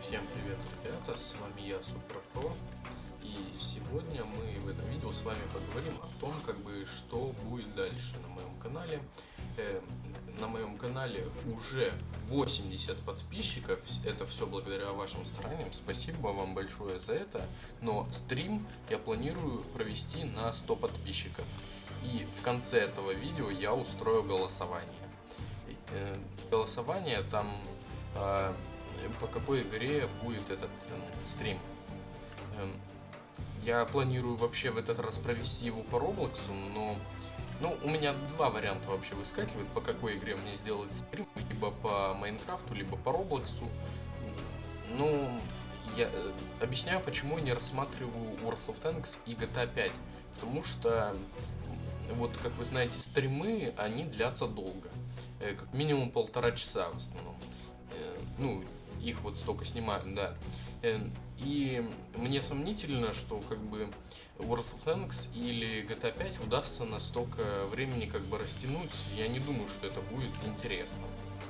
Всем привет, ребята, с вами я, Суперпро, и сегодня мы в этом видео с вами поговорим о том, как бы, что будет дальше на моем канале. Э, на моем канале уже 80 подписчиков, это все благодаря вашим стараниям, спасибо вам большое за это, но стрим я планирую провести на 100 подписчиков, и в конце этого видео я устрою голосование. Э, голосование там а, по какой игре будет этот э, стрим. Эм, я планирую вообще в этот раз провести его по Роблоксу, но ну, у меня два варианта вообще выскакивают, по какой игре мне сделать стрим, либо по Майнкрафту, либо по Роблоксу. Ну, я э, объясняю, почему я не рассматриваю World of Tanks и GTA 5. Потому что, вот, как вы знаете, стримы, они длятся долго. Э, как минимум полтора часа в основном. Ну, их вот столько снимают, да. Э, и мне сомнительно, что как бы World of Tanks или GTA 5 удастся настолько времени как бы растянуть. Я не думаю, что это будет интересно.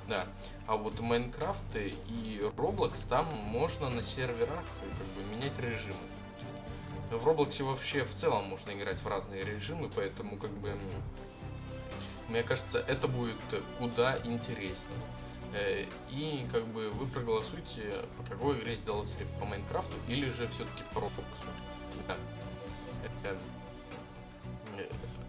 Да. А вот Майнкрафт и Roblox там можно на серверах как бы менять режимы. В Роблоксе вообще в целом можно играть в разные режимы, поэтому как бы мне кажется, это будет куда интереснее. Э, и как бы вы проголосуйте, по какой игре сделать по Майнкрафту или же все-таки по Роблоксу. Да.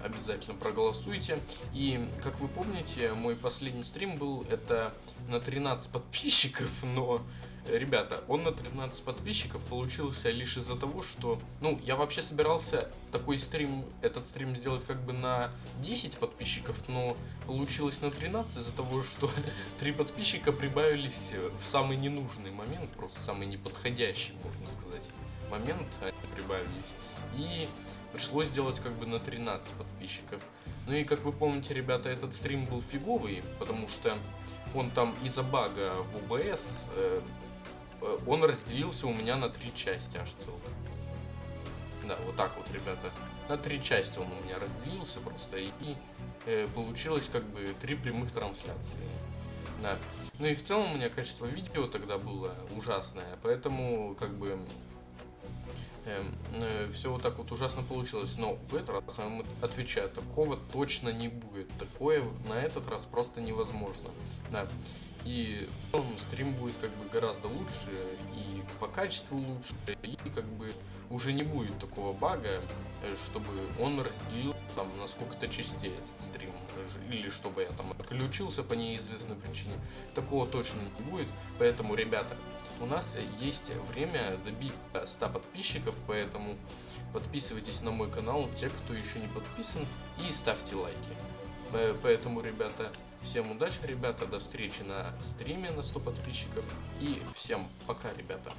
Обязательно проголосуйте. И, как вы помните, мой последний стрим был это на 13 подписчиков, но Ребята, он на 13 подписчиков получился лишь из-за того, что... Ну, я вообще собирался такой стрим, этот стрим сделать как бы на 10 подписчиков, но получилось на 13 из-за того, что 3 подписчика прибавились в самый ненужный момент, просто самый неподходящий, можно сказать, момент они прибавились. И пришлось делать как бы на 13 подписчиков. Ну и как вы помните, ребята, этот стрим был фиговый, потому что он там из-за бага в OBS э, Э, он разделился у меня на три части аж целых. Да, вот так вот, ребята. На три части он у меня разделился просто, и э, получилось как бы три прямых трансляции. Да. Ну и в целом у меня качество видео тогда было ужасное, поэтому как бы все вот так вот ужасно получилось. Но в этот раз я вам отвечаю, такого точно не будет. Такое на этот раз просто невозможно. Да. И он стрим будет как бы гораздо лучше, и по качеству лучше, и как бы уже не будет такого бага, э, чтобы он разделил там на сколько-то частей этот стрим, или чтобы я там отключился по неизвестной причине. Такого точно не будет, поэтому, ребята, у нас есть время добить 100 подписчиков, поэтому подписывайтесь на мой канал, те, кто еще не подписан, и ставьте лайки. Поэтому, ребята, всем удачи, ребята, до встречи на стриме на 100 подписчиков. И всем пока, ребята.